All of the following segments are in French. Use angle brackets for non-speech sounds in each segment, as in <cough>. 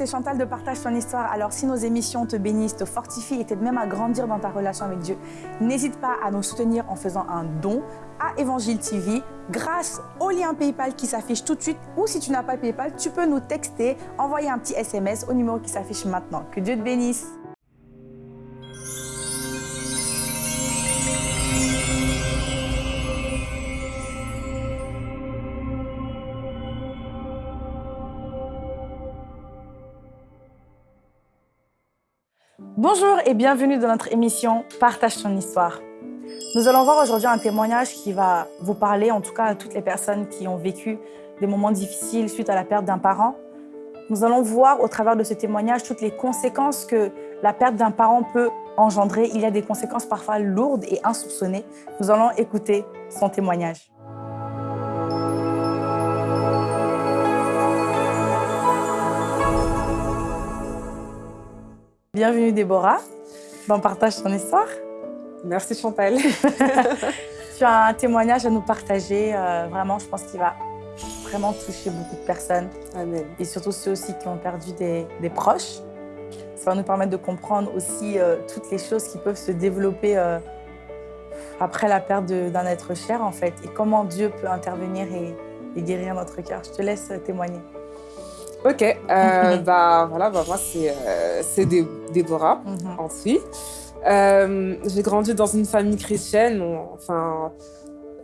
c'est Chantal de Partage ton histoire. Alors si nos émissions te bénissent, te fortifient et t'aident même à grandir dans ta relation avec Dieu, n'hésite pas à nous soutenir en faisant un don à Évangile TV grâce au lien PayPal qui s'affiche tout de suite ou si tu n'as pas PayPal, tu peux nous texter, envoyer un petit SMS au numéro qui s'affiche maintenant. Que Dieu te bénisse. Bonjour et bienvenue dans notre émission Partage ton histoire. Nous allons voir aujourd'hui un témoignage qui va vous parler, en tout cas à toutes les personnes qui ont vécu des moments difficiles suite à la perte d'un parent. Nous allons voir au travers de ce témoignage toutes les conséquences que la perte d'un parent peut engendrer. Il y a des conséquences parfois lourdes et insoupçonnées. Nous allons écouter son témoignage. Bienvenue Déborah, on partage ton histoire. Merci Chantal. <laughs> tu as un témoignage à nous partager, euh, vraiment je pense qu'il va vraiment toucher beaucoup de personnes. Amen. Et surtout ceux aussi qui ont perdu des, proches. Ça va nous permettre de comprendre aussi euh, toutes les choses qui peuvent se développer euh, après la perte d'un être cher en fait. Et comment Dieu peut intervenir et, guérir notre cœur. Je te laisse témoigner. Ok, euh, <laughs> bah voilà, bah, moi c'est euh, Déborah, mm ensuite. Euh, j'ai grandi dans une famille chrétienne, enfin,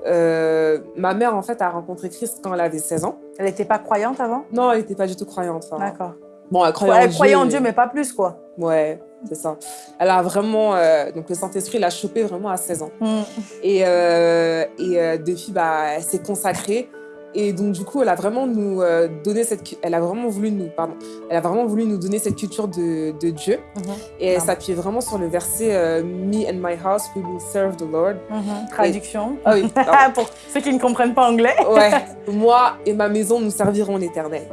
euh, ma mère en fait a rencontré Christ quand elle avait 16 ans. Elle n'était pas croyante avant? Non, elle n'était pas du tout croyante. D'accord. Bon, elle croyait, en, Dieu, en Dieu, mais pas plus quoi. Ouais, c'est ça. Elle a vraiment, donc le Saint-Esprit l'a chopée vraiment à 16 ans. Mm. Et, et depuis, bah, elle s'est consacrée et donc, du coup, elle a vraiment nous euh, donné cette... Elle a vraiment voulu nous... Pardon. Elle a vraiment voulu nous donner cette culture de, de Dieu. Mhm. Et elle s'appuyait vraiment sur le verset euh, Me and my house, we will serve the Lord mhm. Traduction. Ah oui. <laughs> Pour ceux qui ne comprennent pas anglais. ouais. <laughs> Moi et ma maison, nous servirons l'Éternel.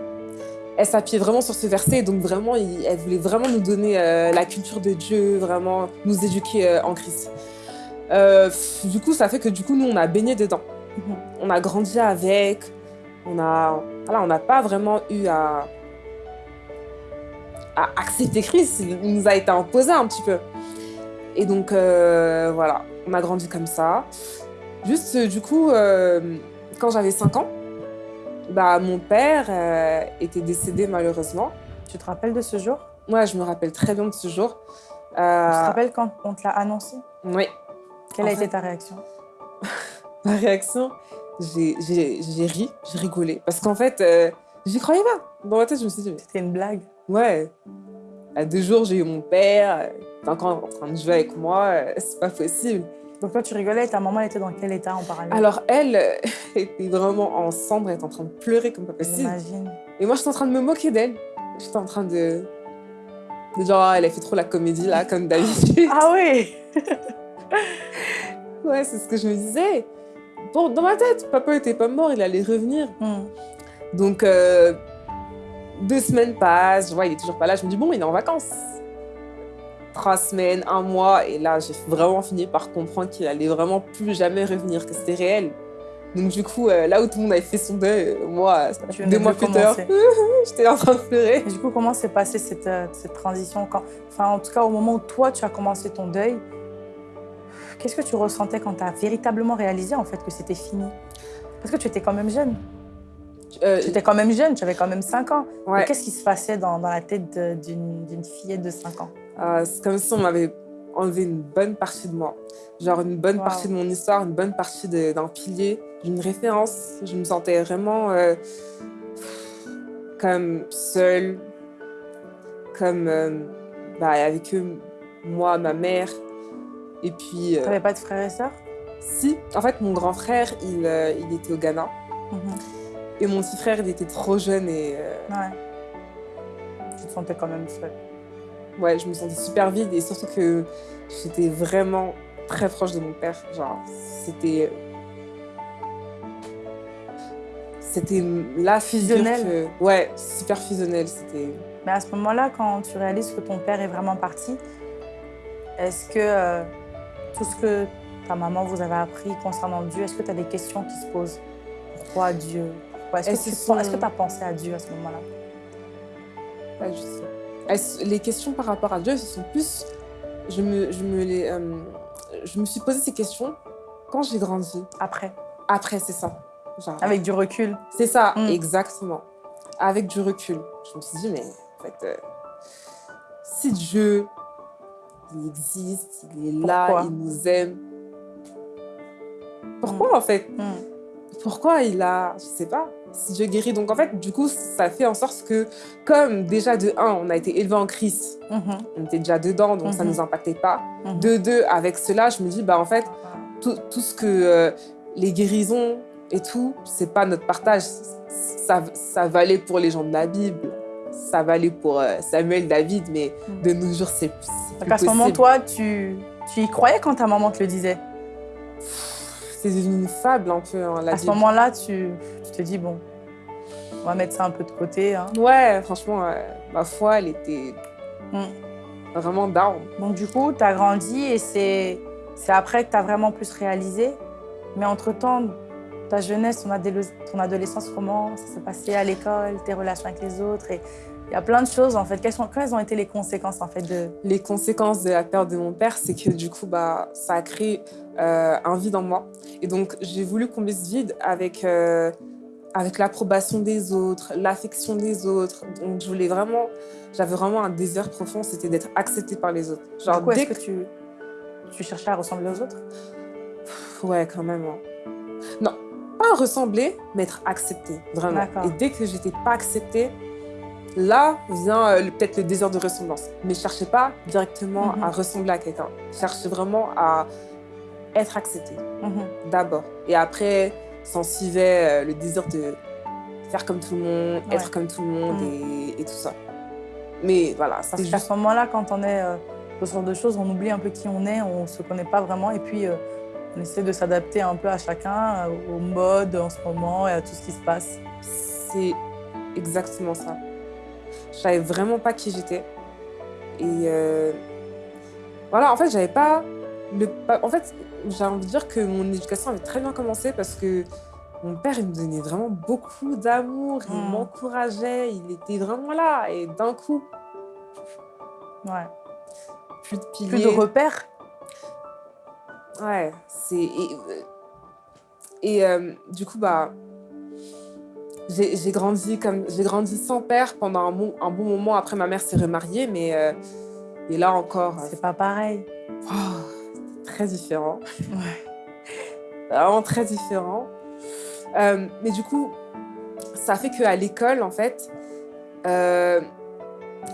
Elle s'appuyait vraiment sur ce verset. Donc, vraiment, elle voulait vraiment nous donner euh, la culture de Dieu, vraiment nous éduquer en Christ. du coup, ça fait que du coup, nous, on a baigné dedans. Mhm. On a grandi avec, on a, voilà, on n'a pas vraiment eu à, à, accepter Christ. Il nous a été imposé un petit peu. Et donc, euh, voilà, on a grandi comme ça. Juste, du coup, euh, quand j'avais 5 ans, bah, mon père euh, était décédé malheureusement. Tu te rappelles de ce jour? Ouais, je me rappelle très bien de ce jour. Tu te rappelles quand on te l'a annoncé? Oui. Quelle a été ta réaction? <laughs> Ma réaction, j'ai ri, j'ai rigolé. Parce qu'en fait, euh, j'y croyais pas. Dans ma tête, je me suis dit... C'était une blague Ouais. À deux jours, j'ai eu mon père, il encore en train de jouer avec moi, euh, c'est pas possible. Donc toi, tu rigolais ta maman était dans quel état en parallèle? Alors elle <laughs> était vraiment en cendre, elle était en train de pleurer comme pas possible. J'imagine. Et moi, j'étais en train de me moquer d'elle. J'étais en train de... de genre, ah, elle a fait trop la comédie là, comme d'habitude. ah oui <laughs> Ouais, c'est ce que je me disais dans ma tête, papa était pas mort, il allait revenir. Hmm. Donc, euh, deux semaines passent, je vois, il est toujours pas là. Je me dis, bon, il est en vacances. Trois semaines, un mois, et là, j'ai vraiment fini par comprendre qu'il allait vraiment plus jamais revenir, que c'était réel. Donc, du coup, euh, là où tout le monde avait fait son deuil, euh, moi, deux mois plus tard, <laughs> j'étais en train de pleurer. Et du coup, comment s'est passée cette, cette transition quand... Enfin, en tout cas, au moment où toi, tu as commencé ton deuil, Qu'est-ce que tu ressentais quand tu as véritablement réalisé en fait que c'était fini? Parce que tu étais quand même jeune. Euh, tu étais quand même jeune, tu avais quand même 5 ans. Qu'est-ce qui se passait dans, la tête d'une fillette de 5 ans? Euh, C'est comme si on m'avait enlevé une bonne partie de moi. Genre une bonne partie de mon histoire, une bonne partie d'un pilier, d'une référence. Je me sentais vraiment euh, comme seule, comme bah, avec eux, moi, ma mère, et puis... Euh, T'avais pas de frères et sœurs? Si. En fait, mon grand frère, il, euh, il était au Ghana. Mhm. Et mon petit frère, il était trop jeune et... Euh, ouais. Tu te sentais quand même seule. Ouais, je me sentais super vide et surtout que j'étais vraiment très proche de mon père. Genre, c'était... C'était la fusionnelle. Ouais, super fusionnelle. C'était... Mais à ce moment-là, quand tu réalises que ton père est vraiment parti, est-ce que tout ce que ta maman vous avait appris concernant Dieu, est-ce que tu as des questions qui se posent? Pourquoi Dieu? Est-ce que tu as pensé à Dieu à ce moment-là? Pas du tout. Les questions par rapport à Dieu, ce sont plus... Je me, je me, les, euh, je me suis posé ces questions quand j'ai grandi. Après Après, c'est ça. Avec du recul. C'est ça, mm. exactement. Avec du recul. Je me suis dit, mais en fait, euh, si Dieu, il existe, il est là, il nous aime, pourquoi mm. en fait? Mm. Pourquoi il a, je sais pas, si Dieu guérit. Donc en fait, du coup, ça fait en sorte que, comme déjà de un, on a été élevé en Christ, mm-hmm. on était déjà dedans, donc ça ne mm-hmm. nous impactait pas. Mm-hmm. De deux, avec cela, je me dis, bah en fait, tout, tout ce que euh, les guérisons et tout, c'est pas notre partage. Ça, ça valait pour les gens de la Bible, ça valait pour euh, Samuel, David, mais de nos jours, c'est plus, À ce moment, toi, tu, tu y croyais quand ta maman te le disait? C'est une fable un peu. Hein, à ce moment-là, tu, te dis, bon, on va mettre ça un peu de côté. Hein. Ouais, franchement, ma foi, elle était hmm. vraiment down. Donc du coup, tu as grandi et c'est après que tu as vraiment plus réalisé. Mais entre-temps, ta jeunesse, ton, adolescence, comment ça s'est passé à l'école, tes relations avec les autres et il y a plein de choses en fait. Quelles, sont, quelles ont été les conséquences en fait de... Les conséquences de la perte de mon père, c'est que du coup, bah, ça a créé euh, un vide en moi. Et donc, j'ai voulu combler ce vide avec, euh, avec l'approbation des autres, l'affection des autres. Donc, je voulais vraiment, j'avais vraiment un désir profond, c'était d'être acceptée par les autres. Genre, du coup, est-ce que tu, tu cherchais à ressembler aux autres? Ouais, quand même. Hein. Non, pas ressembler, mais être acceptée, vraiment. Et dès que j'étais pas acceptée, Là vient euh, peut-être le désir de ressemblance. Mais cherchez pas directement à mhm. ressembler à quelqu'un. Cherchez vraiment à être accepté, mhm. d'abord. Et après, s'en suivait euh, le désir de faire comme tout le monde, être comme tout le monde mhm. et, tout ça. Mais voilà, c'est juste... À ce moment-là, quand on est euh, ce genre de choses, on oublie un peu qui on est, on ne se connaît pas vraiment. Et puis, on essaie de s'adapter un peu à chacun, au mode en ce moment et à tout ce qui se passe. C'est exactement ça. Je savais vraiment pas qui j'étais. Et euh, voilà, en fait, j'avais pas le. En fait, j'ai envie de dire que mon éducation avait très bien commencé parce que mon père, il me donnait vraiment beaucoup d'amour, il hmm. m'encourageait, il était vraiment là. Et d'un coup, ouais. plus de piliers. Plus de repères. Ouais, c'est. Et, et euh, du coup, bah, j'ai grandi comme grandi sans père pendant un bon, un bon moment. Après, ma mère s'est remariée, mais euh, et là encore. C'est pas pareil. Oh, très différent. Ouais. <laughs> Vraiment très différent. Euh, mais du coup, ça fait qu'à l'école, en fait, euh,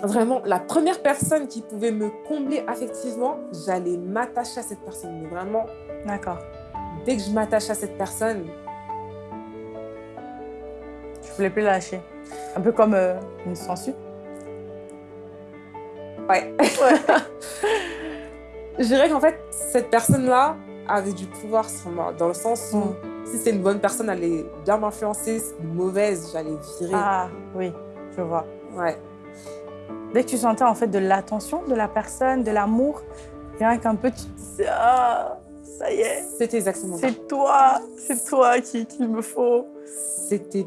vraiment, la première personne qui pouvait me combler affectivement, j'allais m'attacher à cette personne. Mais vraiment. D'accord. Dès que je m'attache à cette personne, voulais plus lâcher. Un peu comme euh, une censure. Ouais. <laughs> Je dirais qu'en fait, cette personne-là avait du pouvoir sur moi, dans le sens où mm. si c'est une bonne personne, elle est bien m'influencer, si c'est une mauvaise, j'allais virer. Ah oui, je vois. Ouais. Dès que tu sentais en fait de l'attention de la personne, de l'amour, rien qu'un peu, tu te disais, ah, ça y est. C'était exactement ça. C'est toi, c'est toi qu'il qui me faut. C'était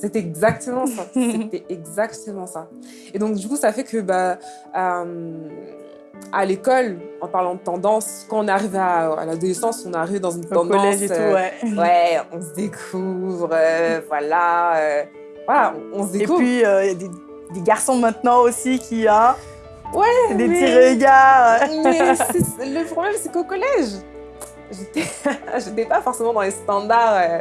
c'était exactement ça. <laughs> C'était exactement ça. Et donc, du coup, ça fait que bah, euh, à l'école, en parlant de tendance, quand on arrive à, l'adolescence, on arrive dans une tendance. Collège et tout, euh, ouais. ouais. on se découvre, euh, voilà. voilà, on, se découvre. Et puis, il y a des, garçons maintenant aussi qui. Hein, ouais, des petits regards. mais le problème, c'est qu'au collège, <laughs> j'étais pas forcément dans les standards euh,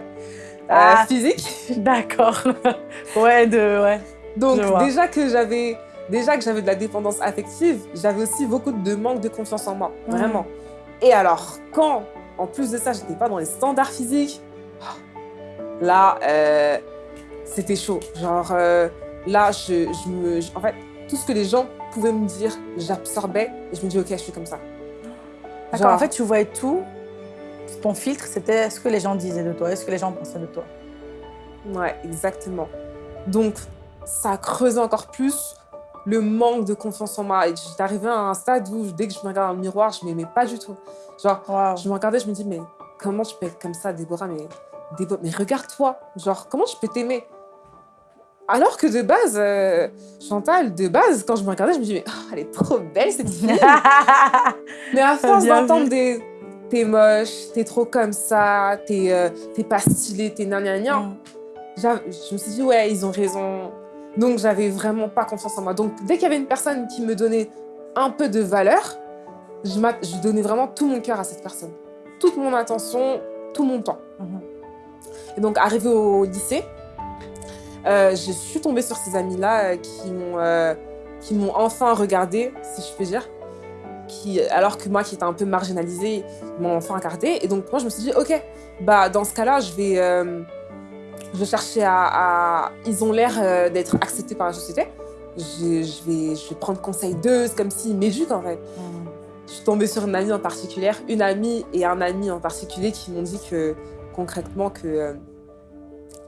ah, physique. D'accord. <laughs> ouais, de, ouais. Donc déjà que j'avais déjà que j'avais de la dépendance affective, j'avais aussi beaucoup de manque de confiance en moi, vraiment. Et alors, quand, en plus de ça, j'étais pas dans les standards physiques, là, euh, c'était chaud. Genre, euh, là, je, je me... en fait, tout ce que les gens pouvaient me dire, j'absorbais et je me dis, OK, je suis comme ça. D'accord, en fait, tu voyais tout ton filtre, c'était ce que les gens disaient de toi, est ce que les gens pensaient de toi? Ouais, exactement. Donc, ça a creusé encore plus le manque de confiance en moi. Arrivée à un stade où, dès que je me regardais dans le miroir, je m'aimais pas du tout. Genre, je me regardais, je me dis, mais comment tu peux être comme ça, Déborah? Mais, mais regarde-toi. Genre, comment je peux t'aimer? Alors que de base, euh, Chantal, de base, quand je me regardais, je me disais, mais oh, elle est trop belle cette fille. <laughs> mais à force d'entendre des t'es moche, t'es trop comme ça, t'es euh, pas stylé, t'es nan, mm. je me suis dit, ouais, ils ont raison. Donc, j'avais vraiment pas confiance en moi. Donc, dès qu'il y avait une personne qui me donnait un peu de valeur, je, je donnais vraiment tout mon cœur à cette personne. Toute mon attention, tout mon temps. Mm-hmm. Et donc, arrivé au lycée, euh, je suis tombée sur ces amis-là euh, qui m'ont enfin regardée, si je peux dire alors que moi qui étais un peu marginalisée, m'ont enfin regardé. Et donc moi je me suis dit, ok, bah dans ce cas-là, je vais, euh, je chercher à, Ils ont l'air euh, d'être acceptés par la société. Je, vais, je vais prendre conseil d'eux, c'est comme s'ils m'éduquent en fait. Mm. Je suis tombée sur une amie en particulier, une amie et un ami en particulier qui m'ont dit que concrètement que euh,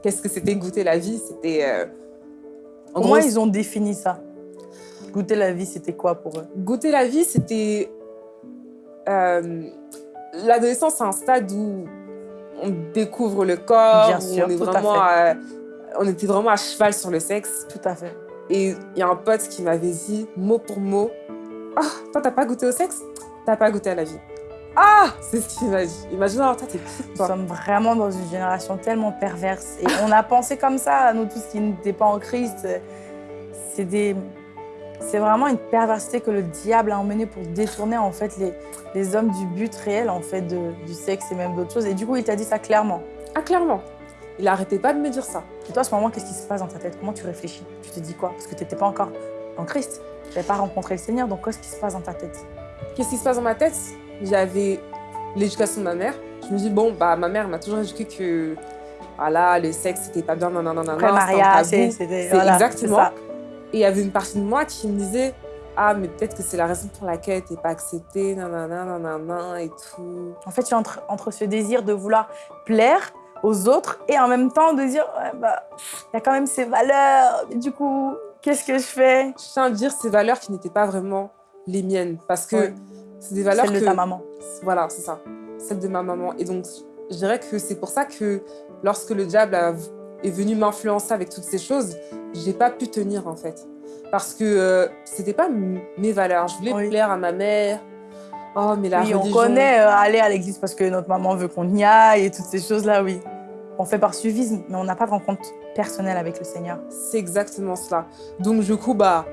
qu'est-ce que c'était goûter la vie, c'était... Comment ils ont défini ça? Goûter la vie, c'était quoi pour eux? Goûter la vie, c'était... Euh, L'adolescence, c'est un stade où on découvre le corps, Bien sûr, on, est vraiment on était vraiment à cheval sur le sexe. Tout à fait. Et il y a un pote qui m'avait dit, mot pour mot, « Ah, toi, t'as pas goûté au sexe? T'as pas goûté à la vie. » Ah C'est ce qu'il m'a dit. Imagine, toi, t'es qui, toi Nous sommes vraiment dans une génération tellement perverse. Et on a pensé comme ça, nous tous qui n'étaient pas en Christ. C'est des c'est vraiment une perversité que le diable a emmené pour détourner en fait les, les hommes du but réel en fait de, du sexe et même d'autres choses. Et du coup, il t'a dit ça clairement. Ah, clairement. Il n'arrêtait pas de me dire ça. Et toi, à ce moment, qu'est-ce qui se passe dans ta tête? Comment tu réfléchis? Tu te dis quoi? Parce que tu n'étais pas encore en Christ. Tu n'avais pas rencontré le Seigneur. Donc, qu'est-ce qui se passe dans ta tête? Qu'est-ce qui se passe dans ma tête? J'avais l'éducation de ma mère. Je me dis, bon, bah, ma mère m'a toujours éduqué que voilà, le sexe, c'était pas bien, non, non, non, non. Après mariage, c'était... exactement. Et il y avait une partie de moi qui me disait ah, mais peut-être que c'est la raison pour laquelle tu n'es pas acceptée, nanana, nanana, et tout. En fait, tu es entre, entre ce désir de vouloir plaire aux autres et en même temps de dire, ouais, bah, il y a quand même ces valeurs, du coup, qu'est-ce que je fais? Je tiens à dire ces valeurs qui n'étaient pas vraiment les miennes, parce que c'est des valeurs Celles de ta maman. Voilà, c'est ça, celles de ma maman. Et donc, je dirais que c'est pour ça que lorsque le diable a est venu m'influencer avec toutes ces choses, j'ai pas pu tenir en fait. Parce que euh, c'était pas mes valeurs. Je voulais plaire à ma mère. Oh, mais la oui, on connaît euh, aller à l'église parce que notre maman veut qu'on y aille et toutes ces choses-là, oui. On fait par suivisme, mais on n'a pas de rencontre personnelle avec le Seigneur. C'est exactement cela. Donc, du coup, bah,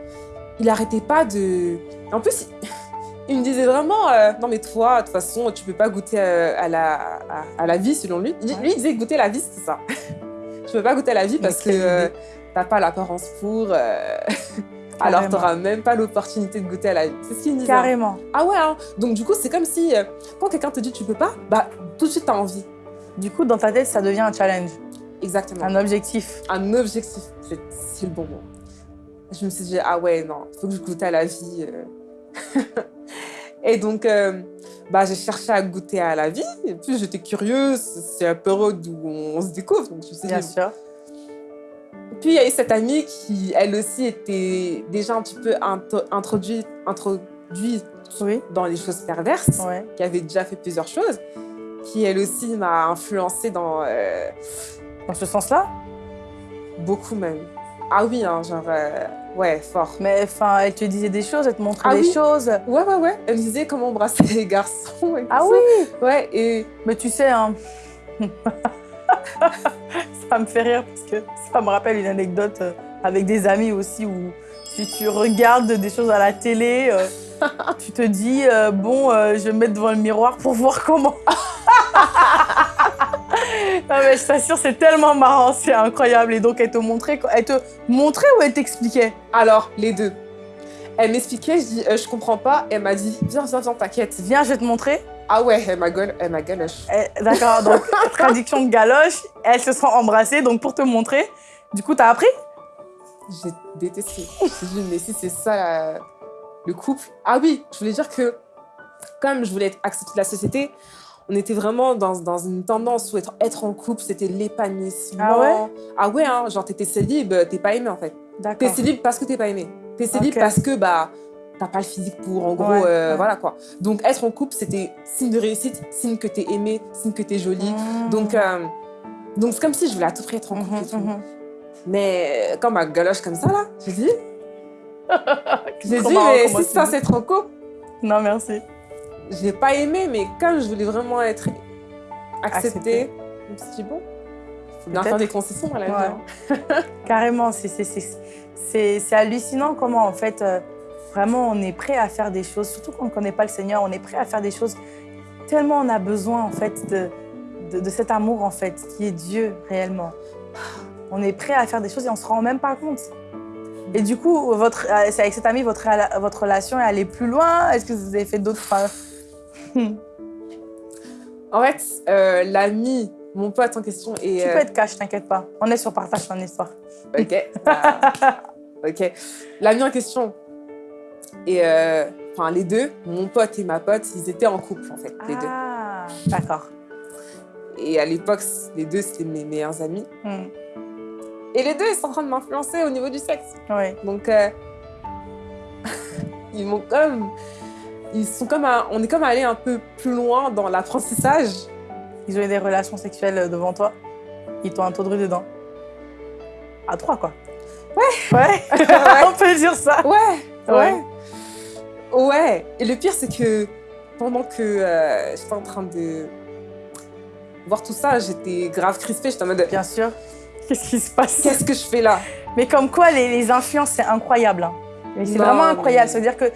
il arrêtait pas de... En plus, il me disait vraiment, euh, non mais toi, de toute façon, tu peux pas goûter à, la, à, la vie selon lui. Lui, il disait goûter la vie, c'est ça. <laughs> tu peux pas goûter à la vie parce que euh, t'as pas l'apparence pour. Euh, <laughs> alors t'auras même pas l'opportunité de goûter à la vie. C'est ce qu'il me disait. Carrément. Ah ouais, hein. donc du coup, c'est comme si euh, quand quelqu'un te dit tu peux pas, bah tout de suite t'as envie. Du coup, dans ta tête, ça devient un challenge. Exactement. Un objectif. Un objectif, c'est le bon mot. Je me suis dit, ah ouais, non, il faut que je goûte à la vie. <laughs> Et donc, bah, j'ai cherché à goûter à la vie. Et puis, j'étais curieuse. C'est un période où on se découvre. Donc, je sais Bien sûr. Puis, il y a eu cette amie qui, elle aussi, était déjà un petit peu introduite, introduite dans les choses perverses, qui avait déjà fait plusieurs choses, qui, elle aussi, m'a influencée dans... Euh, dans ce sens-là? Beaucoup même. Ah oui, hein, genre... Euh, Ouais, fort. Mais enfin, elle te disait des choses, elle te montrait ah des choses. Ouais, ouais, ouais. Elle me disait comment embrasser les garçons et Ah tout oui Ouais, et... Mais tu sais, hein... <laughs> ça me fait rire parce que ça me rappelle une anecdote euh, avec des amis aussi où si tu regardes des choses à la télé, euh, <laughs> tu te dis, euh, bon, je vais me mettre devant le miroir pour voir comment. <laughs> non mais je t'assure, c'est tellement marrant, c'est incroyable. Et donc, elle te montrait, elle te montrait ou elle t'expliquait? Alors, les deux. Elle m'expliquait, je dis, euh, je comprends pas. Elle m'a dit, viens, viens, viens, t'inquiète. Viens, je vais te montrer. Ah ouais, elle m'a galoche. Eh, d'accord, donc <laughs> traduction de galoche, elles se sont embrassées, donc pour te montrer. Du coup, t'as appris? J'ai détesté. Je dit, mais si c'est ça le couple. Ah oui, je voulais dire que comme je voulais être acceptée de la société, on était vraiment dans, dans une tendance où être, être en couple, c'était l'épanouissement. Ah ouais? Ah ouais, hein, genre t'étais célib, t'es pas aimé en fait. T'es célib parce que t'es pas aimé. T'es célib parce que bah t'as pas le physique pour, en gros, euh, voilà quoi. Donc être en couple, c'était signe de réussite, signe que t'es aimé, signe que t'es jolie. Mmh. Donc euh, donc c'est comme si je voulais à tout prix être en couple mmh, et tout. Mmh. Mais quand ma galoche comme ça, là, j'ai dit... <laughs> j'ai dit, mais si ça, c'est trop cool. Non, merci. Je n'ai pas aimé, mais comme je voulais vraiment être acceptée, je me suis dit, bon, il faut bien faire des concessions à la vie. Hein. <laughs> Carrément, c'est hallucinant comment, en fait, euh, vraiment, on est prêt à faire des choses, surtout quand on ne connaît pas le Seigneur, on est prêt à faire des choses tellement on a besoin, en fait, de, de, cet amour, en fait, qui est Dieu, réellement. On est prêt à faire des choses et on ne se rend même pas compte. Et du coup, votre, euh, avec cet ami, votre, votre relation est allée plus loin? Est-ce que vous avez fait d'autres... en fait, euh, l'ami, mon pote en question est... Tu peux être cash, t'inquiète pas. On est sur partage ton histoire. Ok. <laughs> ok. L'ami en question et euh, enfin les deux, mon pote et ma pote, ils étaient en couple en fait, les ah, D'accord. Et à l'époque, les deux, c'était mes meilleurs amis. Hmm. Et les deux, ils sont en train de m'influencer au niveau du sexe. Oui. Donc, euh, <laughs> ils m'ont comme... Ils sont comme on est comme allé un peu plus loin dans l'apprentissage. Ils ont eu des relations sexuelles devant toi. Ils t'ont introduit dedans. À trois, quoi. Ouais. Ouais. <laughs> <laughs> on peut dire ça. Ouais. Ouais. Ouais. Et le pire, c'est que pendant que euh, j'étais en train de voir tout ça, j'étais grave crispée. J'étais en mode... Bien sûr. Qu'est-ce qui se passe? Qu'est-ce que je fais là? Mais comme quoi, les, influences, c'est incroyable. Hein. C'est vraiment incroyable. Ça veut dire que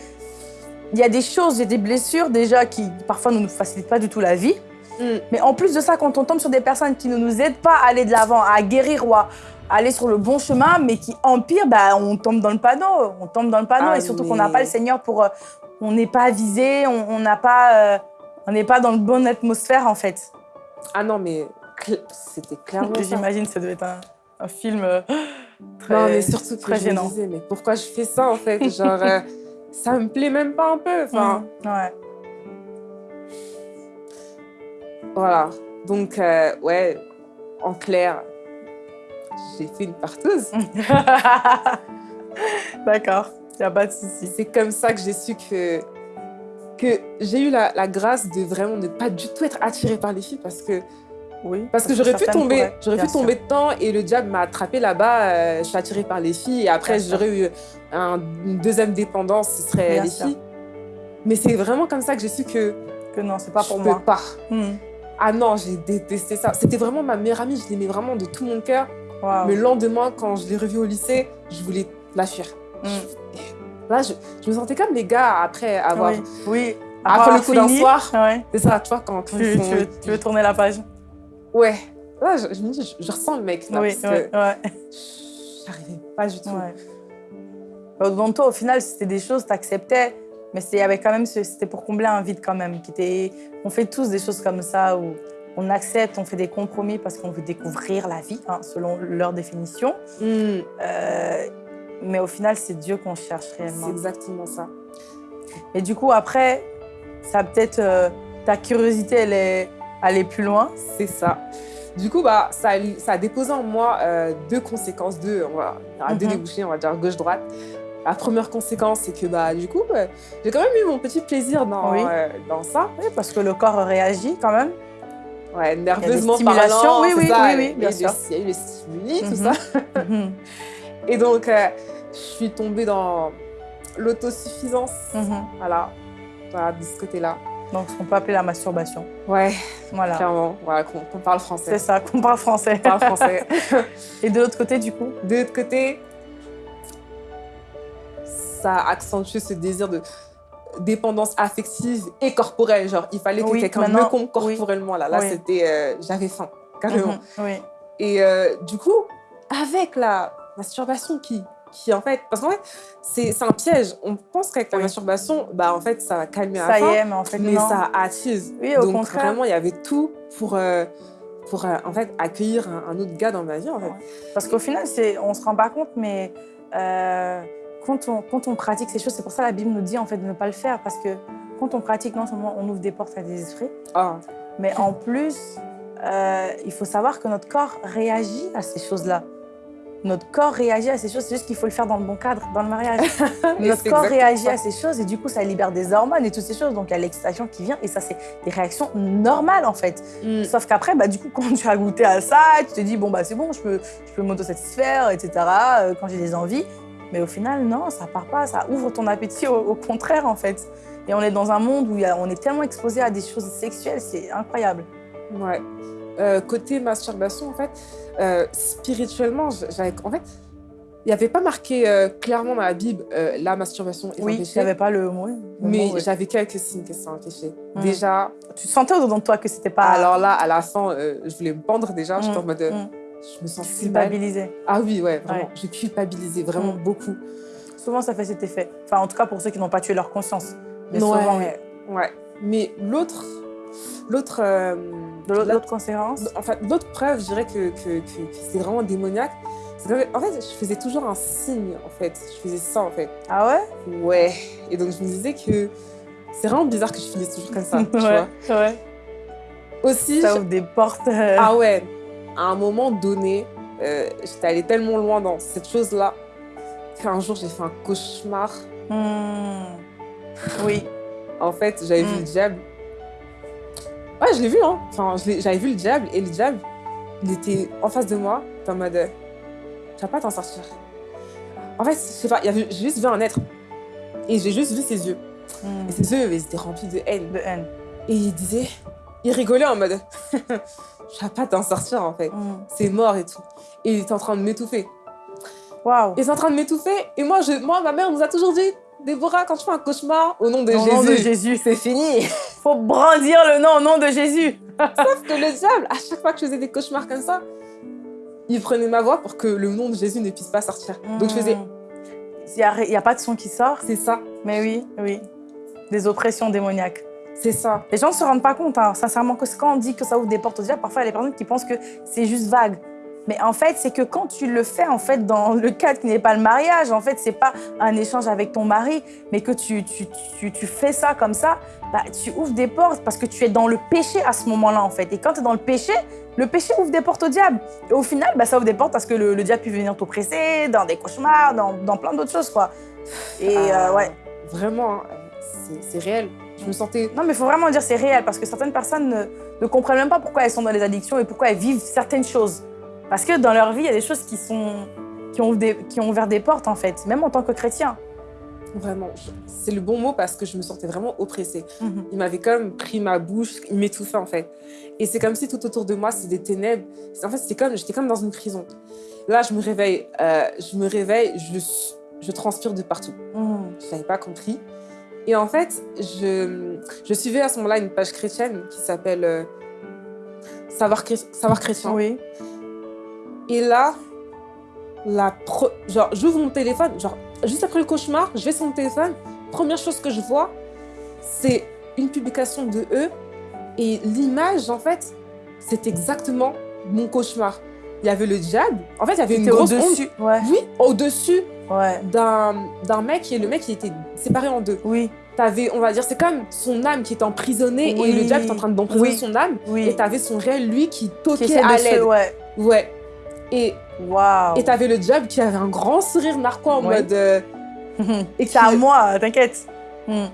il y a des choses, il y a des blessures déjà qui parfois ne nous facilitent pas du tout la vie. Mm. Mais en plus de ça, quand on tombe sur des personnes qui ne nous aident pas à aller de l'avant, à guérir ou à aller sur le bon chemin, mais qui empirent, bah, on tombe dans le panneau. On tombe dans le panneau et surtout qu'on n'a pas le Seigneur pour... Euh, on n'est pas avisé, on n'a pas... Euh, on n'est pas dans le bonne atmosphère en fait. Ah non, mais c'était clairement J'imagine que ça devait être un, film euh, <gasps> très Non, mais surtout très gênant. Je me disais, mais pourquoi je fais ça en fait? Genre, <laughs> ça me plaît même pas un peu. Enfin, mmh, ouais. Voilà. Donc, euh, ouais, en clair, j'ai fait une partouze. <laughs> D'accord, il n'y a pas de souci. C'est comme ça que j'ai su que que j'ai eu la, la, grâce de vraiment ne pas du tout être attirée par les filles parce que oui, parce que j'aurais pu tomber, j'aurais pu tomber dedans et le diable m'a attrapé là-bas. Euh, je suis attirée par les filles et après j'aurais eu une deuxième dépendance, ce serait les filles. Mais c'est vraiment comme ça que j'ai su que que non, c'est pas pour je moi. Peux pas. Hmm. Ah non, j'ai détesté ça. C'était vraiment ma meilleure amie, je l'aimais vraiment de tout mon cœur. Mais le lendemain, quand je l'ai revue au lycée, je voulais la fuir. Hmm. Là, je, je, me sentais comme les gars après avoir. Oui. oui. Après le coup d'un soir. C'est ça, tu vois, quand, tu, tu, veux, tourner la page. Ouais. Là, je, je, je, je, ressens le mec. Là, oui, parce ouais, que ouais. J'arrivais pas du tout. Ouais. Dans toi, au final, c'était des choses, tu acceptais, mais il y avait quand même, c'était pour combler un vide quand même. Qui était, on fait tous des choses comme ça où on accepte, on fait des compromis parce qu'on veut découvrir la vie, hein, selon leur définition. Mm. Euh, mais au final, c'est Dieu qu'on cherche réellement. C'est exactement ça. Et du coup, après, ça peut-être... Euh, ta curiosité, elle est allée plus loin. C'est ça. Du coup, bah, ça, a, ça a déposé en moi euh, deux conséquences, deux, on va, deux débouchés, on va dire gauche-droite. La première conséquence, c'est que bah, du coup, bah, j'ai quand même eu mon petit plaisir dans, euh, dans ça. Oui, parce que le corps réagit quand même. Ouais, nerveusement parlant. Oui, oui, ça, oui, oui, bien sûr. Il y a eu les stimuli, tout mhm. ça. Mhm. Et donc, euh, je suis tombée dans l'autosuffisance. Voilà, voilà, de ce côté-là. Donc, ce qu'on peut appeler la masturbation. Ouais, voilà. clairement. Voilà, qu'on parle français. C'est ça, qu'on parle français. parle français. <laughs> Et de l'autre côté, du coup? De l'autre côté, ça accentue ce désir de dépendance affective et corporelle. Genre, il fallait que quelqu'un me compte corporellement. Là, là c'était... Euh, j'avais faim, carrément. Mhm, oui. Et euh, du coup, avec la masturbation qui qui en fait, parce qu'en fait, c'est un piège. On pense qu'avec la masturbation, bah en fait, ça va calmer ça y est, mais en fait, mais ça attise. Oui, au Donc contraire. vraiment, il y avait tout pour, euh, pour euh, en fait, accueillir un, autre gars dans ma vie, en fait. Parce qu'au final, on se rend pas compte, mais euh, quand, on, quand on pratique ces choses, c'est pour ça que la Bible nous dit en fait de ne pas le faire, parce que quand on pratique, non seulement on ouvre des portes à des esprits, ah. mais en plus, il faut savoir que notre corps réagit à ces choses-là. Notre corps réagit à ces choses. C'est juste qu'il faut le faire dans le bon cadre, dans le mariage. <laughs> notre corps réagit à ces choses et du coup, ça libère des hormones et toutes ces choses. Donc, il y a l'excitation qui vient et ça, c'est des réactions normales en fait. Mm. Sauf qu'après, bah, du coup, <laughs> quand tu as goûté à ça, tu te dis, bon, bah, c'est bon, je peux, je peux m'autosatisfaire, etc. Euh, quand j'ai des envies. Mais au final, non, ça part pas, ça ouvre ton appétit au, contraire en fait. Et on est dans un monde où on est tellement exposé à des choses sexuelles, c'est incroyable. Ouais. Euh, côté masturbation, en fait, euh, spirituellement, j'avais, en fait, il n'y avait pas marqué euh, clairement dans la Bible la masturbation est oui, il n'y avait pas le mot. mais j'avais quelques signes que c'est un péché. Mmh. Déjà. Tu sentais au-dedans de toi que c'était pas. Alors là, à la fin, je voulais me pendre déjà. J'étais en mode. Mmh. Je me sens culpabilisée. Ah oui, ouais, vraiment. Je culpabilisais vraiment beaucoup. Souvent, ça fait cet effet. Enfin, en tout cas, pour ceux qui n'ont pas tué leur conscience. Mais souvent, ouais. ouais. Mais l'autre L'autre euh, l'autre conséquence Enfin, l'autre preuve, je dirais que, que, c'est vraiment démoniaque. En fait, je faisais toujours un signe, en fait. Je faisais ça, en fait. Ah ouais? Ouais. Et donc, je me disais que c'est vraiment bizarre que je finisse toujours comme ça, <laughs> tu ouais, vois Ouais. Aussi... Ça ouvre des portes. Euh. Ah ouais. À un moment donné, euh, j'étais allée tellement loin dans cette chose-là qu'un jour, j'ai fait un cauchemar. Hmm. Oui. En fait, j'avais vu hmm. le diable Ouais, je l'ai vu, hein. Enfin, j'avais vu le diable et le diable, il était en face de moi, en mode Tu vas pas t'en sortir. En fait, je sais pas, j'ai juste vu un être. Et j'ai juste vu ses yeux. Hmm. Et ses yeux, ils étaient remplis de haine. De haine. Et il disait, il rigolait en mode <laughs> Tu vas pas t'en sortir, en fait. Hmm. C'est mort et tout. Et il était en train de m'étouffer. Waouh. Il était en train de m'étouffer. Et moi, je, moi, ma mère nous a toujours dit Déborah, quand tu fais un cauchemar, au nom de Jésus. Au nom de Jésus, c'est fini. Faut brandir le nom au nom de Jésus. Sauf que le diable, à chaque fois que je faisais des cauchemars comme ça, il prenait ma voix pour que le nom de Jésus ne puisse pas sortir. Donc je faisais. Hmm. Il n'y a, pas de son qui sort. C'est ça. Mais oui, oui. Des oppressions démoniaques. C'est ça. Les gens ne se rendent pas compte, hein. sincèrement, que quand on dit que ça ouvre des portes au diable, parfois il y a des personnes qui pensent que c'est juste vague. Mais en fait, c'est que quand tu le fais en fait dans le cadre qui n'est pas le mariage, en fait, c'est pas un échange avec ton mari, mais que tu, tu, tu, tu fais ça comme ça, bah, tu ouvres des portes parce que tu es dans le péché à ce moment-là, en fait. Et quand tu es dans le péché, le péché ouvre des portes au diable. Et au final, bah, ça ouvre des portes parce que le, diable peut venir t'oppresser dans des cauchemars, dans, dans plein d'autres choses, quoi. Et ah, euh, ouais. Vraiment, hein, c'est réel. Je me sentais... Non, mais il faut vraiment dire c'est réel parce que certaines personnes ne, ne comprennent même pas pourquoi elles sont dans les addictions et pourquoi elles vivent certaines choses. Parce que dans leur vie, il y a des choses qui, sont, qui, ont, qui ont ouvert des portes, en fait, même en tant que chrétien. Vraiment, c'est le bon mot parce que je me sentais vraiment oppressée. Mhm. Il m'avait comme pris ma bouche, il m'étouffait en fait. Et c'est comme si tout autour de moi, c'est des ténèbres. En fait, c'était comme, j'étais comme dans une prison. Là, je me réveille, euh, je me réveille, je, je transpire de partout. Mhm. Je n'avais pas compris. Et en fait, je, je suivais à ce moment-là une page chrétienne qui s'appelle euh, Savoir, Savoir chrétien. Oui. Et là, la genre, j'ouvre mon téléphone, genre, juste après le cauchemar, je vais sur mon téléphone, première chose que je vois, c'est une publication de eux, et l'image, en fait, c'est exactement mon cauchemar. Il y avait le diable, en fait, il y avait une grosse au-dessus, ouais. Oui, au-dessus ouais. d'un mec, et le mec, il était séparé en deux. Oui. T'avais, on va dire, c'est comme son âme qui est emprisonnée, et le diable est en train d'emprisonner son âme, oui. et t'avais son réel, lui, qui toquait à l'aide. Ouais. ouais. Et wow. et t'avais le diable qui avait un grand sourire narquois en mode. Euh, <laughs> et c'est à moi, t'inquiète. Hmm.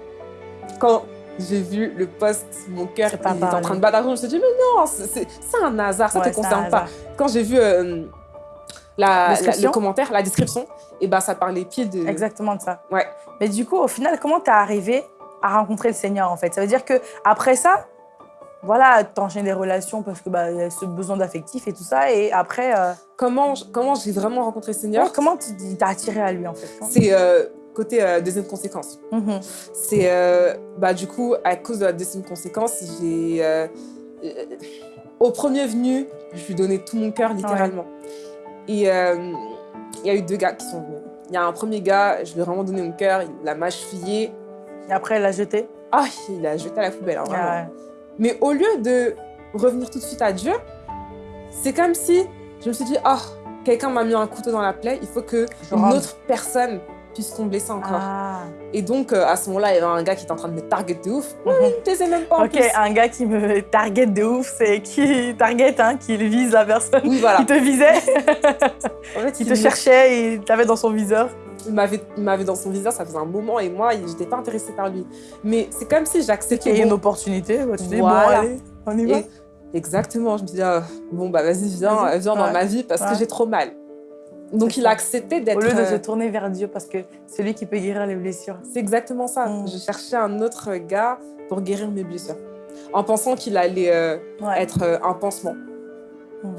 Quand j'ai vu le post, mon cœur était en train de battre. Je me suis dit, mais non, c'est un hasard, ça ne te concerne pas. Quand j'ai vu euh, la, le commentaire, la description, et bah, ça parlait pile de. Exactement de ça. Ouais. Mais du coup, au final, comment t'es arrivé à rencontrer le Seigneur en fait? Ça veut dire que après ça, voilà, t'enchaînes des relations parce que bah, y a ce besoin d'affectif et tout ça. Et après. Euh, comment comment j'ai vraiment rencontré le Seigneur Comment tu t'as attiré à lui en fait C'est euh, côté euh, deuxième conséquence. Mhm. C'est bah, du coup, à cause de la deuxième conséquence, j'ai. au premier venu, je lui donnais tout mon cœur littéralement. Et il y a eu deux gars qui sont venus. Il y a un premier gars, je lui ai vraiment donné mon cœur, il l'a mâchouillé. Et après, il l'a jeté Ah, il l'a jeté à la poubelle, hein, vraiment. Mais au lieu de revenir tout de suite à Dieu, c'est comme si je me suis dit, oh, quelqu'un m'a mis un couteau dans la plaie, il faut que une autre personne puisqu'on me blessait encore. Ah. Et donc, euh, à ce moment-là, il y avait un gars qui était en train de me target de ouf. Mm -hmm. Il me même pas en Ok, un gars qui me target de ouf, c'est qui target, hein, qui vise la personne oui, voilà. <laughs> qui te visait. en fait, <laughs> il te cherchait et il t'avait dans son viseur. Il m'avait dans son viseur, ça faisait un moment, et moi, je n'étais pas intéressée par lui. Mais c'est comme si j'acceptais... Il y a une opportunité, tu dis, bon, allez, on y va. Et exactement, je me dis, ah, bon, bah vas-y, viens, viens ouais. dans ma vie, parce ouais. que j'ai trop mal. Donc il a accepté d'être... Au lieu de se tourner vers Dieu, parce que c'est lui qui peut guérir les blessures. C'est exactement ça. Mm. Je cherchais un autre gars pour guérir mes blessures. En pensant qu'il allait euh, ouais. être euh, un pansement. Mm.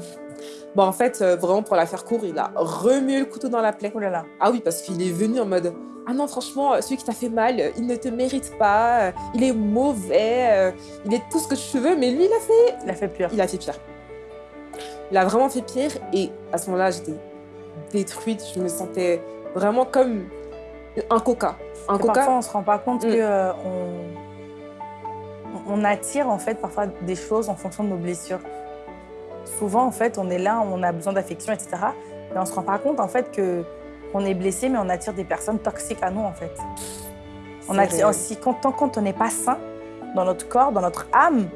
Bon, en fait, euh, vraiment, pour la faire court, il a remué le couteau dans la plaie. Oh là là. Ah oui, parce qu'il est venu en mode « Ah non, franchement, celui qui t'a fait mal, il ne te mérite pas, il est mauvais, il est tout ce que tu veux. » Mais lui, il a fait... Il a fait pire. Il a fait pire. Il a vraiment fait pire. Et à ce moment-là, j'étais détruite. Je me sentais vraiment comme un coca. Un coca. Parfois, on se rend pas compte mm. que euh, on, on attire en fait parfois des choses en fonction de nos blessures. Souvent, en fait, on est là, on a besoin d'affection, etc. Mais on se rend pas compte en fait que on est blessé, mais on attire des personnes toxiques à nous en fait. On attire aussi quand, quand on n'est pas sain dans notre corps, dans notre âme,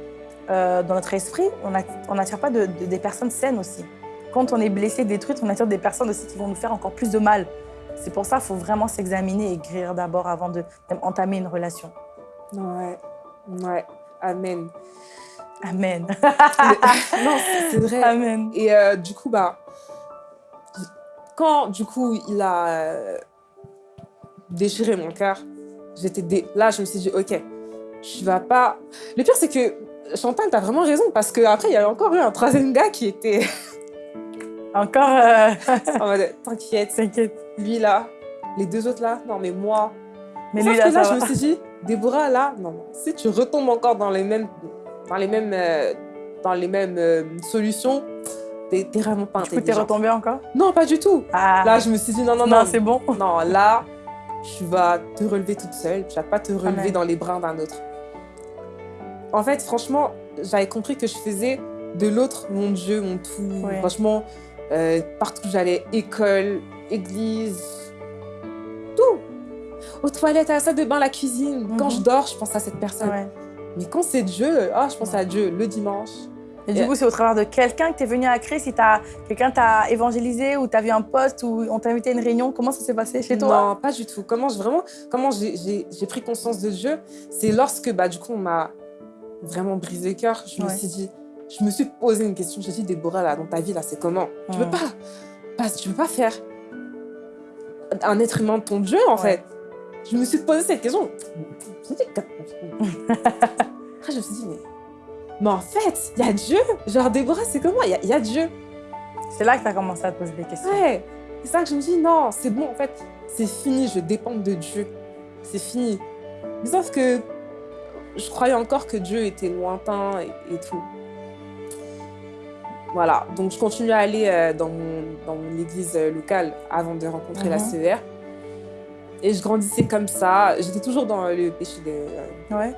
euh, dans notre esprit, on n'attire pas de, de, des personnes saines aussi quand on est blessé, détruit, on attire des personnes aussi qui vont nous faire encore plus de mal. C'est pour ça qu'il faut vraiment s'examiner et guérir d'abord avant d'entamer une relation. Ouais, ouais, amen. Amen. <laughs> <laughs> non, c'est vrai. Amen. Et euh, du coup, bah, quand du coup il a euh, déchiré mon cœur, j'étais dé... là, je me suis dit, ok, tu vas pas. Le pire, c'est que Chantal, t'as vraiment raison parce qu'après, il y a encore eu un troisième gars qui était <laughs> encore. Euh... en mode, t'inquiète. T'inquiète. Lui là, les deux autres là, non mais moi. Mais lui là, que là, je me suis dit, Déborah là, non. Si tu retombes encore dans les mêmes, dans les mêmes, euh, dans les mêmes euh, solutions, t'es vraiment pas intelligent. Du coup, t'es retombée encore? Non, pas du tout. Ah. Là, je me suis dit, non, non, non. Non, c'est bon. Non, là, tu vas te relever toute seule. Tu vas pas te relever Amen. dans les bras d'un autre. En fait, franchement, j'avais compris que je faisais de l'autre mon Dieu, mon tout. Ouais. Franchement, euh, partout où j'allais, école, église, tout. Aux toilettes, à la salle de bain, la cuisine. Mm -hmm. Quand je dors, je pense à cette personne. Ouais. Mais quand c'est Dieu, oh, je pense à Dieu le dimanche. Et, du coup, c'est au travers de quelqu'un que tu es venu à Christ, si quelqu'un t'a évangélisé ou tu as vu un poste ou on t'a invité à une réunion, comment ça s'est passé chez toi? Non, pas du tout. Comment vraiment, comment j'ai pris conscience de Dieu, c'est lorsque bah, du coup, on m'a vraiment brisé le cœur. Je ouais. me suis dit, je me suis posé une question. Je me suis dit, Déborah, là, dans ta vie, là, c'est comment? Tu peux pas, pas, tu peux pas faire un être humain de ton Dieu, en ouais. fait. Je me suis posé cette question. Après, je me suis dit, mais, mais en fait, il y a Dieu. Genre, Déborah, c'est comment? Il y, y, a Dieu. C'est là que tu as commencé à te poser des questions. Ouais. C'est ça que je me dis, non, c'est bon, en fait, c'est fini, je dépends de Dieu. C'est fini. Mais sauf que je croyais encore que Dieu était lointain et, et tout. Voilà, donc je continue à aller euh, dans, mon, dans mon église euh, locale avant de rencontrer mm -hmm. la CER. Et je grandissais comme ça. J'étais toujours dans le péché de... Euh, ouais,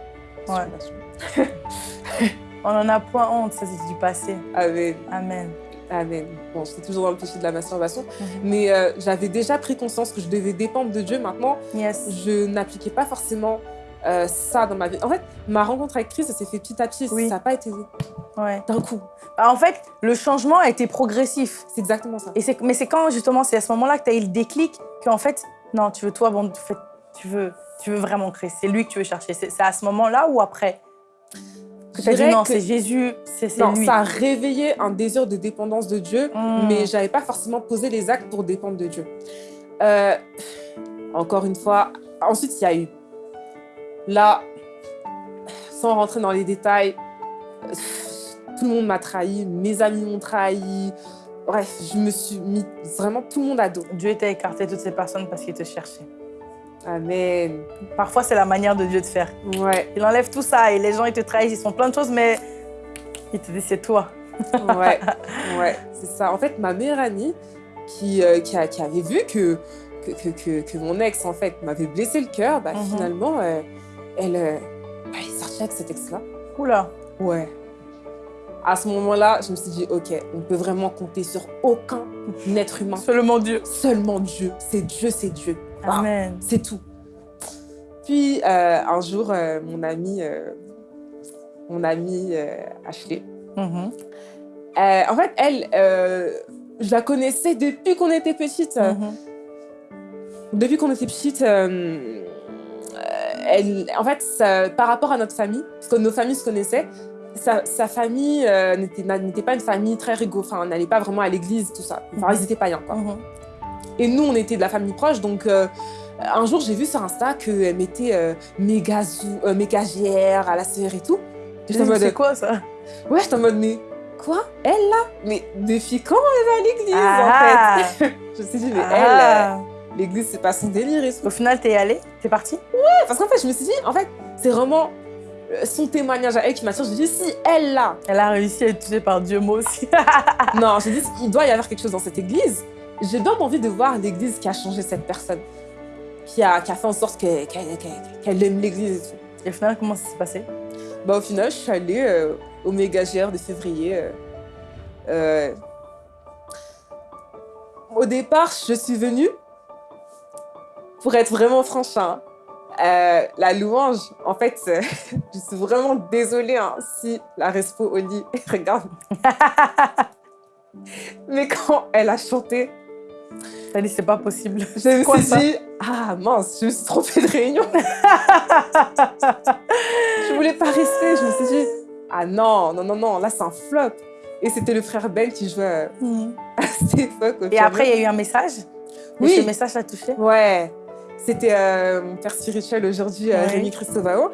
ouais. <laughs> On en a point honte, ça c'est du passé. Amen. Amen. Amen. Bon, j'étais toujours dans le péché de la masturbation, mm -hmm. mais euh, j'avais déjà pris conscience que je devais dépendre de Dieu. Maintenant, yes. je n'appliquais pas forcément euh, ça dans ma vie. En fait, ma rencontre avec Christ, ça s'est fait petit à petit. Oui. Ça n'a pas été ouais. d'un coup. Bah, en fait, le changement a été progressif. C'est exactement ça. Et mais c'est quand, justement, c'est à ce moment-là que tu as eu le déclic qu'en fait, non, tu veux toi, bon, tu veux, tu veux vraiment Christ. C'est lui que tu veux chercher. C'est à ce moment-là ou après? Que as dit non, c'est Jésus, c'est lui. Ça a réveillé un désir de dépendance de Dieu, mm. mais j'avais pas forcément posé les actes pour dépendre de Dieu. Euh, encore une fois, ensuite, il y a eu Là, sans rentrer dans les détails, tout le monde m'a trahi, mes amis m'ont trahi. Bref, je me suis mis vraiment tout le monde à dos. Dieu t'a écarté toutes ces personnes parce qu'il te cherchait. Amen. Parfois, c'est la manière de Dieu de faire. Ouais. Il enlève tout ça et les gens, ils te trahissent, ils font plein de choses, mais il te dit, c'est toi. ouais, ouais, <laughs> c'est ça. En fait, ma meilleure amie, qui, euh, qui, a, qui, avait vu que, que, que, que, mon ex, en fait, m'avait blessé le cœur, bah, mm -hmm. finalement... Euh, elle, euh, est sortie avec cet ex-là. Oula. Ouais. À ce moment-là, je me suis dit, OK, on ne peut vraiment compter sur aucun être humain. Seulement Dieu. Seulement Dieu. C'est Dieu, c'est Dieu. Amen. C'est tout. Puis, euh, un jour, euh, mon ami, euh, mon ami Ashley, Mhm. en fait, elle, je la connaissais depuis qu'on était petite. Mhm. Depuis qu'on était petite, elle, en fait, ça- par rapport à notre famille, parce que nos familles se connaissaient, sa, sa famille euh, n'était pas une famille très rigolo, enfin, on n'allait pas vraiment à l'église, tout ça. Enfin, Mhm. ils étaient païens, quoi. Mhm. Et nous, on était de la famille proche, donc euh, un jour, j'ai vu sur Insta qu'elle mettait euh, méga, euh, méga GR à la sœur et tout. J'étais en mode, C'est quoi ça? Ouais, j'étais en mode, mais quoi? Elle là? Mais depuis quand elle va à l'église, Ah. en fait? <laughs> Je me suis dit, mais Ah. elle, euh, l'église, c'est pas son délire. Au final, t'es allée? T'es partie? Parce qu'en fait, je me suis dit, en fait, c'est vraiment euh, son témoignage à elle qui m'attire. Je me dit, si elle là, Elle a réussi à être touchée par Dieu, moi aussi. <laughs> non, j'ai dit, il doit y avoir quelque chose dans cette église. J'ai bien envie de voir l'église qui a changé cette personne, qui a, qui a fait en sorte que- qu'elle aime l'église et tout. Et au final, comment ça s'est passé? Bah, au final, je suis allée euh, au méga GR de février. euh, euh, Au départ, je suis venue, pour être vraiment franche, hein, euh, la louange, en fait, euh, <laughs> je suis vraiment désolée hein, si la Respo Oli <laughs> regarde. <laughs> Mais quand elle a chanté, T'as dit, c'est pas possible. je me quoi, suis ça? dit, ah mince, je me suis trompée de réunion. je voulais pas rester, je me suis dit, ah non, non, non, non, là c'est un flop. Et c'était le frère Ben qui jouait euh, Mhm. à cette époque. Et après, il y a eu un message? Oui. Et ce message t'a touché? Ouais, c'était euh, mon père spirituel aujourd'hui, euh, Ouais. Rémi Christovao.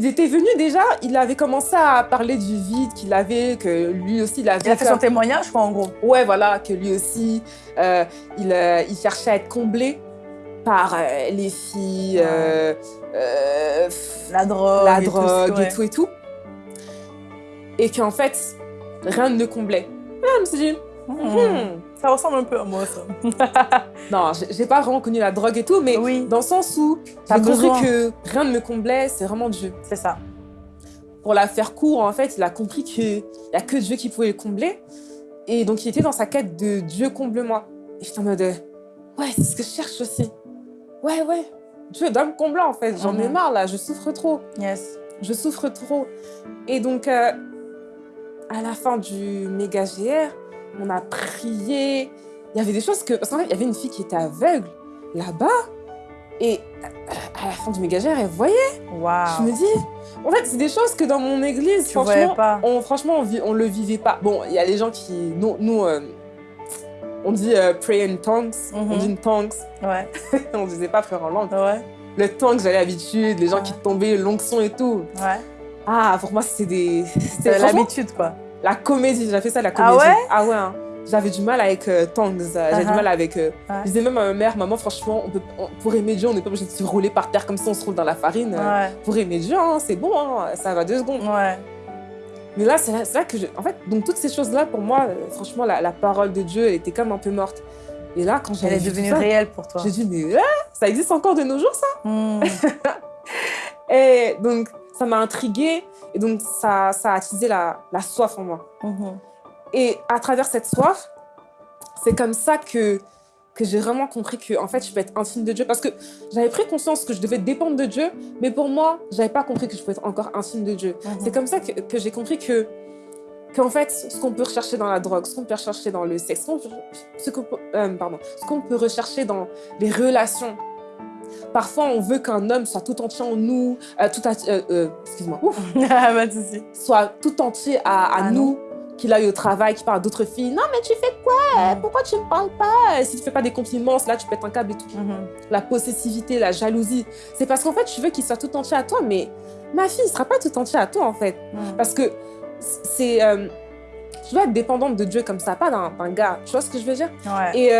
Il était venu déjà, il avait commencé à parler du vide qu'il avait, que lui aussi il avait. Il a fait comme- son témoignage, quoi, en gros. Ouais, voilà, que lui aussi, euh, il, euh, il cherchait à être comblé par les filles, La drogue. la et tout, drogue ouais. et tout et tout. Et qu'en fait, rien ne le comblait. Ah, je me suis dit, Mhm. hmm. Ça ressemble un peu à moi, ça. <laughs> non, j'ai pas vraiment connu la drogue et tout, mais Oui. dans le sens où j'ai compris que rien ne me comblait, c'est vraiment Dieu. C'est ça. Pour la faire court, en fait, il a compris qu'il n'y a que Dieu qui pouvait le combler. Et donc, il était dans sa quête de Dieu comble-moi. Et j'étais en mode, euh, ouais, c'est ce que je cherche aussi. Ouais, ouais, Dieu doit me combler, en fait. J'en ai marre, là, je souffre trop. Yes. Je souffre trop. Et donc, euh, à la fin du méga GR, on a prié. Il y avait des choses que. Parce qu'en fait, il y avait une fille qui était aveugle là-bas. Et euh, à la fin du méga GR, elle voyait. Je Waouh. me dis, en fait, c'est des choses que dans mon église, Tu franchement, pas. on, franchement, on, on le vivait pas. Bon, il y a les gens qui. Nous, nous euh, on dit euh, pray in tongues, on Mhm. dit in tongues, Ouais. <laughs> on disait pas frère en langue. Ouais. Le tongue, j'avais l'habitude, les gens qui tombaient, l'onction et tout. Ouais. Ah, pour moi, c'était des. C'était l'habitude, quoi. La comédie, j'avais fait ça, la Ah comédie. ouais? Ah ouais, hein. J'avais du mal avec euh, tongues, euh, j'avais du Uh-huh. mal avec. euh, Ouais. Je disais même à ma mère, maman, franchement, on peut, on- pour aimer Dieu, on n'est pas obligé de se rouler par terre comme ça, on se roule dans la farine. Ouais. Pour aimer Dieu, hein, c'est bon, hein, ça va deux secondes. Ouais. Mais là, c'est là, que je. En fait, donc toutes ces choses-là, pour moi, euh, franchement, la, la parole de Dieu, elle était comme un peu morte. Et là, quand Elle j'avais est devenue réelle pour toi. j'ai dit, mais ça existe encore de nos jours, ça? Hmm. <laughs> Et donc, ça m'a intriguée. Et donc, ça, ça a attisé la, la soif en moi. Mhm. Et à travers cette soif, c'est comme ça que, que j'ai vraiment compris que, en fait, je peux être intime de Dieu. Parce que j'avais pris conscience que je devais dépendre de Dieu, mais pour moi, j'avais pas compris que je pouvais être encore intime de Dieu. Mhm. C'est comme ça que, que j'ai compris que, qu'en fait, ce qu'on peut rechercher dans la drogue, ce qu'on peut rechercher dans le sexe, ce qu'on peut, euh, pardon, ce qu'on peut rechercher dans les relations. Parfois, on veut qu'un homme soit tout entier en nous, euh, tout, euh, euh, excuse-moi, ouf, <laughs> pas de souci. soit tout entier à, à À nous, qu'il aille au travail, qu'il parle à d'autres filles. Non, mais tu fais quoi? Mhm. Pourquoi tu me parles pas? Si tu fais pas des compliments, là, tu pètes un câble et tout. Mhm. La possessivité, la jalousie. C'est parce qu'en fait, tu veux qu'il soit tout entier à toi, mais ma fille, il sera pas tout entier à toi, en fait. Mhm. Parce que c'est. euh, tu dois être dépendante de Dieu comme ça, pas d'un gars. Tu vois ce que je veux dire? Ouais. Et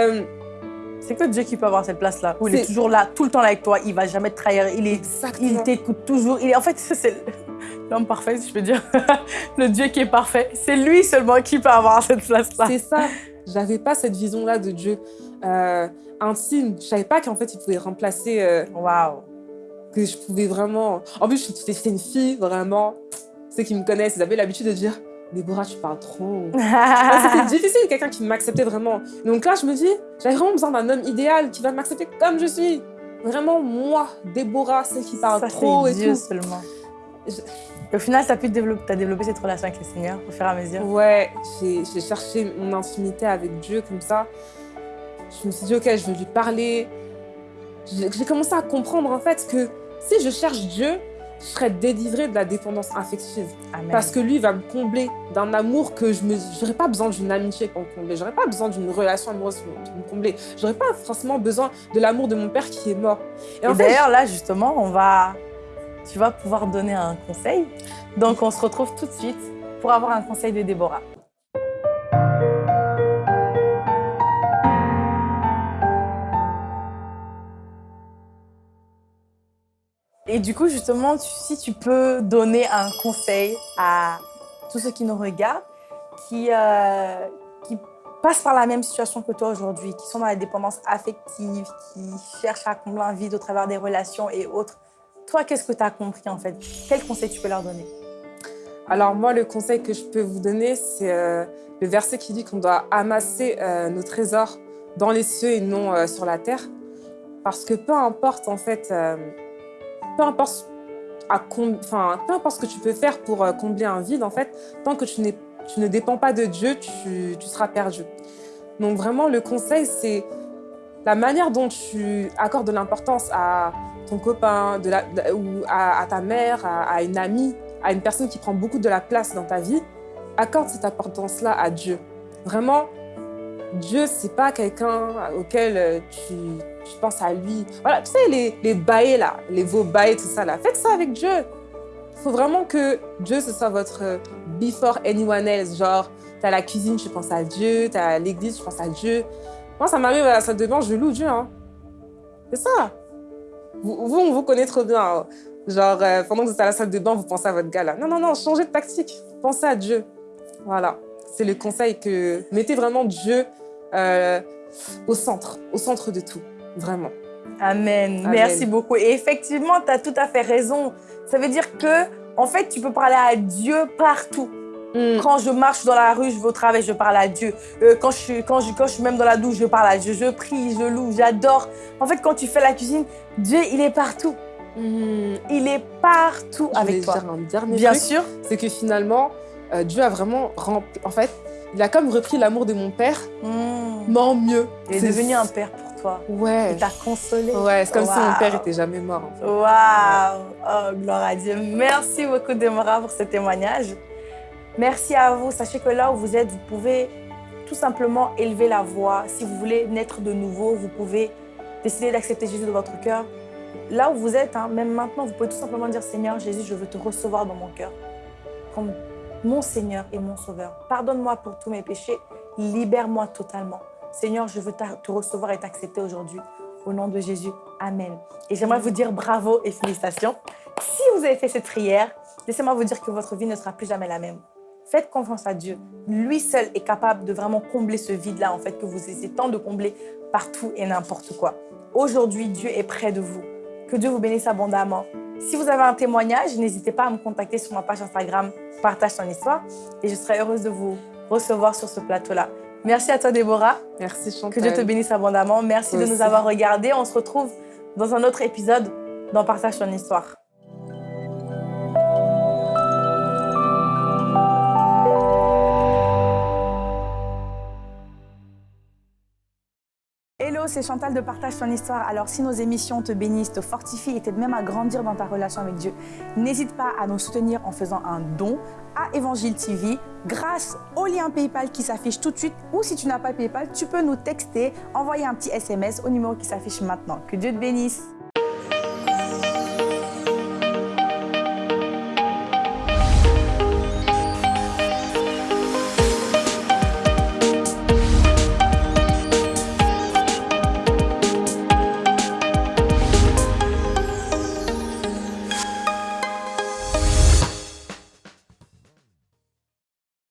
C'est que Dieu qui peut avoir cette place-là, où il est toujours là, tout le temps là avec toi, il va jamais te trahir, il est exactement. Il t'écoute toujours. Il est, en fait, <laughs> c'est l'homme parfait, si je peux dire. <laughs> le Dieu qui est parfait. C'est lui seulement qui peut avoir cette place-là. C'est ça. J'avais pas cette vision-là de Dieu euh, intime. Je savais pas qu'en fait, il pouvait remplacer. euh, Waouh. que je pouvais vraiment. En plus, j'étais une fille, vraiment. Ceux qui me connaissent, ils avaient l'habitude de dire Déborah, tu parles trop. <laughs> C'était difficile, quelqu'un qui m'acceptait vraiment. Donc là, je me dis, j'avais vraiment besoin d'un homme idéal qui va m'accepter comme je suis. Vraiment, moi, Déborah, celle qui parle trop et Dieu seulement. Au final, tu as pu développer, as développé cette relation avec le Seigneur au fur et à mesure Ouais, j'ai cherché mon intimité avec Dieu comme ça. Je me suis dit, ok, je veux lui parler. J'ai commencé à comprendre en fait que si je cherche Dieu, je serais délivrée de la dépendance affective. Parce que lui va me combler d'un amour que je n'aurais pas besoin d'une amitié pour me combler. J'aurais pas besoin d'une relation amoureuse pour me combler. J'aurais pas forcément besoin de l'amour de mon père qui est mort. Et, Et d'ailleurs, là, justement, on va... tu vas pouvoir donner un conseil. Donc, on se retrouve tout de suite pour avoir un conseil de Déborah. Et du coup, justement, si tu peux donner un conseil à tous ceux qui nous regardent, qui, euh, qui passent par la même situation que toi aujourd'hui, qui sont dans la dépendance affective, qui cherchent à combler un vide au travers des relations et autres, toi, qu'est-ce que tu as compris en fait? Quel conseil tu peux leur donner? Alors moi, le conseil que je peux vous donner, c'est euh, le verset qui dit qu'on doit amasser euh, nos trésors dans les cieux et non sur la terre. Parce que peu importe en fait peu importe, à enfin, peu importe ce que tu peux faire pour euh, combler un vide, en fait, tant que tu, ne dépends pas de Dieu, tu, seras perdu. Donc vraiment, le conseil, c'est la manière dont tu accordes de l'importance à ton copain, de la, ou à, ta mère, à, une amie, à une personne qui prend beaucoup de la place dans ta vie, accorde cette importance-là à Dieu. Vraiment, Dieu, c'est pas quelqu'un auquel euh, tu, tu, penses à lui. Voilà, tu sais, les, les bails là, les veaux bails, tout ça là, faites ça avec Dieu. Il faut vraiment que Dieu, ce soit votre euh, before anyone else. Genre, tu as la cuisine, tu penses à Dieu, tu as l'église, tu penses à Dieu. Moi, ça m'arrive à la salle de bain, je loue Dieu. Hein. C'est ça. Vous, on vous connaît trop bien. Hein. Genre, euh, pendant que vous êtes à la salle de bain, vous pensez à votre gars là. Non, non, non, changez de tactique. Pensez à Dieu. Voilà. C'est le conseil que... Mettez vraiment Dieu euh, au centre, au centre de tout, vraiment. Amen. Merci beaucoup. Et effectivement, tu as tout à fait raison. Ça veut dire que, en fait, tu peux parler à Dieu partout. Hmm. Quand je marche dans la rue, je vais au travail, je parle à Dieu. Euh, quand, je suis, quand, je, quand je suis même dans la douche, je parle à Dieu. Je prie, je loue, j'adore. En fait, quand tu fais la cuisine, Dieu, il est partout. Hmm. Il est partout avec toi. Dire un dernier Bien sûr. C'est que finalement, euh, Dieu a vraiment rempli... En fait, il a comme repris l'amour de mon père, hmm. mais en mieux. Il est, devenu un père pour toi. Ouais. Il t'a consolé. Ouais, c'est comme si mon père était jamais mort. En Waouh Oh, gloire à Dieu. Merci beaucoup, Demora, pour ce témoignage. Merci à vous. Sachez que là où vous êtes, vous pouvez tout simplement élever la voix. Si vous voulez naître de nouveau, vous pouvez décider d'accepter Jésus dans votre cœur. Là où vous êtes, hein, même maintenant, vous pouvez tout simplement dire, Seigneur Jésus, je veux te recevoir dans mon cœur. Comme mon Seigneur et mon Sauveur. Pardonne-moi pour tous mes péchés, libère-moi totalement. Seigneur, je veux te recevoir et t'accepter aujourd'hui. Au nom de Jésus, Amen. Et j'aimerais vous dire bravo et félicitations. Si vous avez fait cette prière, laissez-moi vous dire que votre vie ne sera plus jamais la même. Faites confiance à Dieu. Lui seul est capable de vraiment combler ce vide-là, en fait, que vous essayez tant de combler partout et n'importe quoi. Aujourd'hui, Dieu est près de vous. Que Dieu vous bénisse abondamment. Si vous avez un témoignage, n'hésitez pas à me contacter sur ma page Instagram Partage ton histoire et je serai heureuse de vous recevoir sur ce plateau-là. Merci à toi, Déborah. Merci, Chantal. Que Dieu te bénisse abondamment. Merci de nous avoir regardés. On se retrouve dans un autre épisode dans Partage ton histoire. C'est Chantal de Partage ton histoire. Alors, si nos émissions te bénissent, te fortifient et t'aident même à grandir dans ta relation avec Dieu, n'hésite pas à nous soutenir en faisant un don à Évangile TV grâce au lien PayPal qui s'affiche tout de suite. Ou si tu n'as pas PayPal, tu peux nous texter, envoyer un petit SMS au numéro qui s'affiche maintenant. Que Dieu te bénisse.